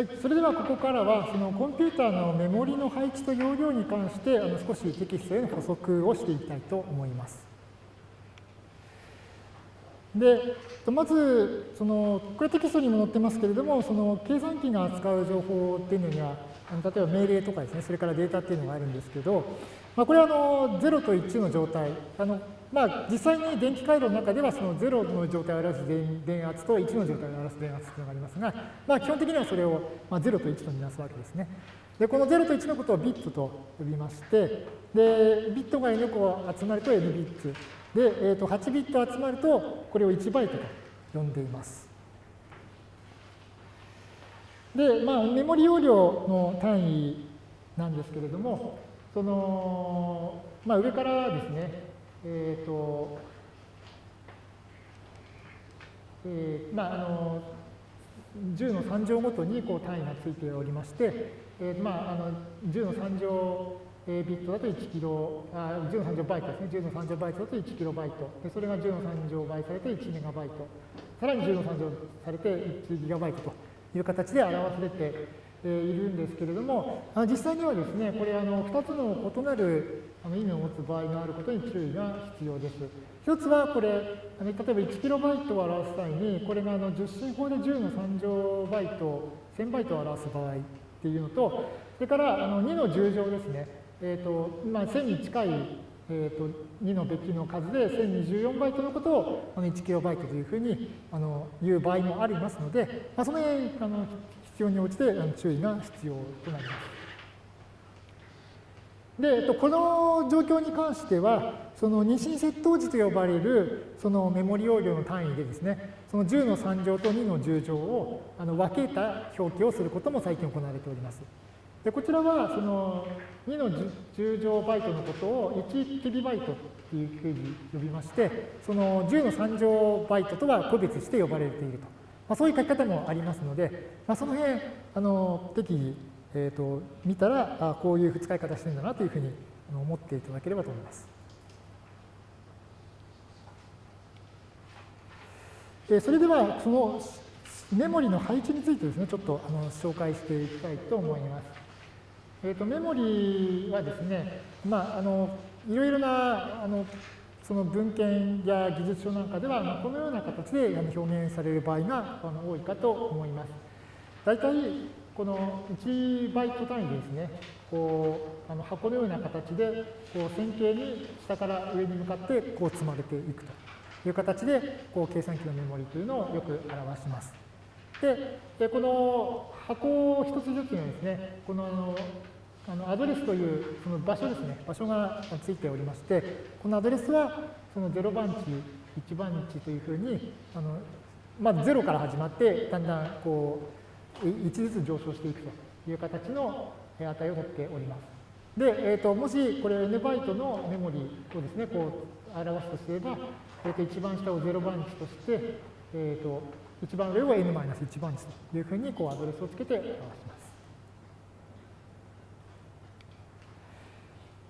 はい、それではここからはそのコンピューターのメモリの配置と容量に関してあの少しテキストへの補足をしていきたいと思います。で、まず、その、これテキストにも載ってますけれども、その計算機が扱う情報っていうのには、例えば命令とかですね、それからデータっていうのがあるんですけど、まあ、これはあの0と1の状態、あのまあ、実際に電気回路の中ではその0の状態を表す電圧と1の状態を表す電圧というのがありますが、まあ、基本的にはそれをまあ0と1とみなすわけですね。で、この0と1のことをビットと呼びまして、で、ビットが n 個集まると n ビッツ。で、えー、と8ビット集まると、これを1バイトと呼んでいます。で、まあ、メモリ容量の単位なんですけれども、その、まあ、上からですね、えっ、ー、と、えー、まあ、あの、10の3乗ごとにこう単位がついておりまして、えー、まあ、あの10の3乗ビットだと1キロ、あ10の3乗バイトですね。10の3乗バイトだと1キロバイト。でそれが10の3乗倍されて1メガバイト。さらに10の3乗されて1ギガバイトという形で表されているんですけれども、実際にはですね、これあの2つの異なる意味を持つ場合があることに注意が必要です。一つはこれ、例えば 1kB を表す際に、これがあの10進法で10の3乗バイト、1000バイトを表す場合っていうのと、それからあの2の10乗ですね、えーとまあ、1000に近い、えーと、2のべきの数で1024バイトのことをあの 1kB というふうにあの言う場合もありますので、まあ、その辺あの必要に応じて注意が必要となります。で、えっと、この状況に関しては、その二進窃盗時と呼ばれるそのメモリ容量の単位でですね、その10の3乗と2の10乗をあの分けた表記をすることも最近行われております。でこちらはその2の10乗バイトのことを1キビバイトっていうふうに呼びまして、その10の3乗バイトとは個別して呼ばれていると。まあ、そういう書き方もありますので、まあ、その辺、あの適宜えーと、見たらあこういう使い方してるんだなというふうに思っていただければと思います。それではそのメモリの配置についてですねちょっとあの紹介していきたいと思います。えーと、メモリはですね、まあ、あのいろいろなあのその文献や技術書なんかでは、このような形で表現される場合が多いかと思います。大体この1バイト単位でですね、こうあの箱のような形でこう線形に下から上に向かってこう積まれていくという形でこう計算機のメモリというのをよく表します。で、この箱一つずつにですね、このあのあのアドレスというその場所ですね、場所がついておりまして、このアドレスはその0番地、1番地というふうに、あのまず0から始まって、だんだんこう1ずつ上昇していくという形の値を取っております。で、えーと、もしこれ n バイトのメモリをですね、こう表すとすれば、えー、と一番下を0番地として、えーと、一番上を n-1 番地というふうにこうアドレスをつけて表します。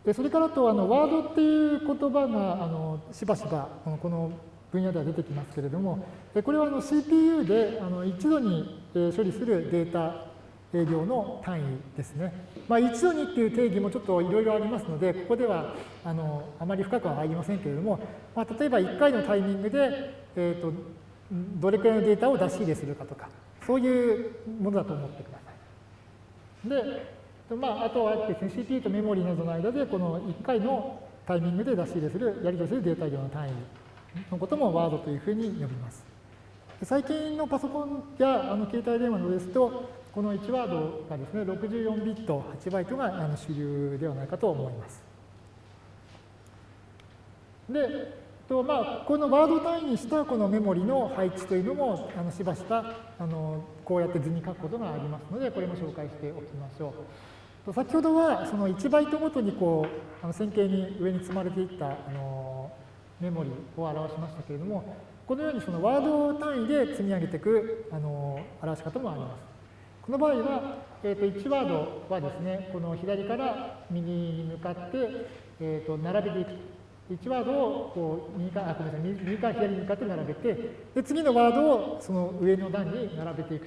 でそれからとあのワードっていう言葉があのしばしばこの分野では出てきますけれども、これはあの CPU であの一度に処理するデータ量の単位ですね。まあ、一度にっていう定義もちょっといろいろありますので、ここではあのあまり深くは入りませんけれども、まあ、例えば1回のタイミングで、えーと、どれくらいのデータを出し入れするかとか、そういうものだと思ってください。で、まあ、あとはですね、CPU とメモリなどの間で、この1回のタイミングで出し入れする、やり取りするデータ量の単位のこともワードというふうに呼びます。最近のパソコンやあの携帯電話のですと、この1ワードがですね、64ビット、8バイトがあの主流ではないかと思います。で、とまあ、このワード単位にしたこのメモリの配置というのもあのしばしばあのこうやって図に書くことがありますので、これも紹介しておきましょう。と先ほどはその1バイトごとにこうあの線形に上に積まれていったあのメモリを表しましたけれども、このようにそのワード単位で積み上げていくあの表し方もあります。この場合は、えー、と1ワードはですね、この左から右に向かって、えー、と並べていく。1ワードをこう右かあごめんなさい右か左に向かって並べてで次のワードをその上の段に並べていく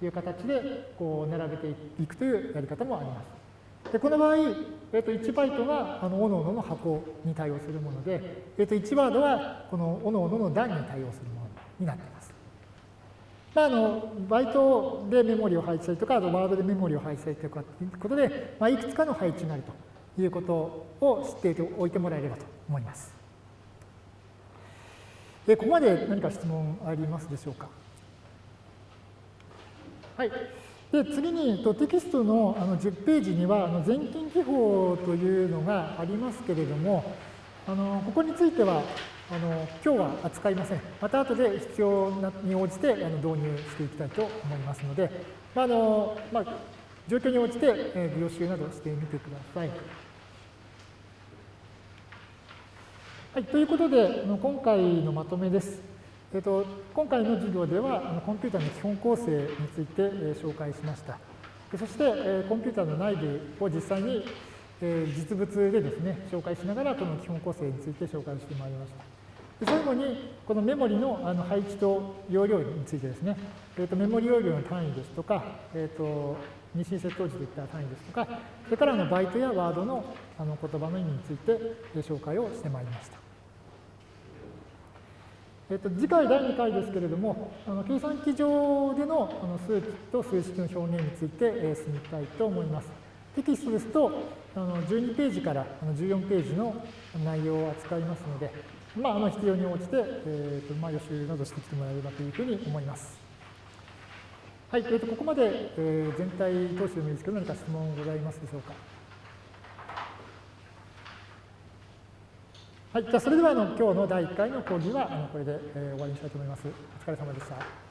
という形でこう並べていくというやり方もあります。でこの場合、えー、と1バイトがあのおのおのの箱に対応するもので、えー、と1ワードはこのおのおのの段に対応するものになっています。まあ、あのバイトでメモリを配置したりとか、あとワードでメモリを配置したりとかということで、まあ、いくつかの配置になるということを知っておいてもらえればと思います。でここまで何か質問ありますでしょうか？はい。で次にテキストのあの10ページにはあの全近記法というのがありますけれども、あのここについてはあの今日は扱いません。また後で必要に応じてあの導入していきたいと思いますので、まあのまあ、状況に応じて、えー、予習などしてみてください。はい、ということで、今回のまとめです。えっと、今回の授業では、コンピューターの基本構成について、え、紹介しました。そして、え、コンピューターの内部を実際に、え、実物でですね、紹介しながら、この基本構成について紹介してまいりました。で最後に、このメモリのあの配置と容量についてですね、えーと、メモリ容量の単位ですとか、えーと、二進接頭時でいった単位ですとか、それからのバイトやワードのあの言葉の意味について紹介をしてまいりました。えっと、次回第2回ですけれども、あの計算機上でのあの数値と数式の表現について、えー、進みたいと思います。テキストですと、あの12ページからあの14ページの内容を扱いますので、まあ、あの必要に応じて、えーとまあ、予習などしてきてもらえればというふうに思います。はい、えー、とここまで、えー、全体通してでもいいですけど、何か質問ございますでしょうか。はい、じゃあそれではあの今日の第1回の講義はあのこれで、えー、終わりにしたいと思います。お疲れ様でした。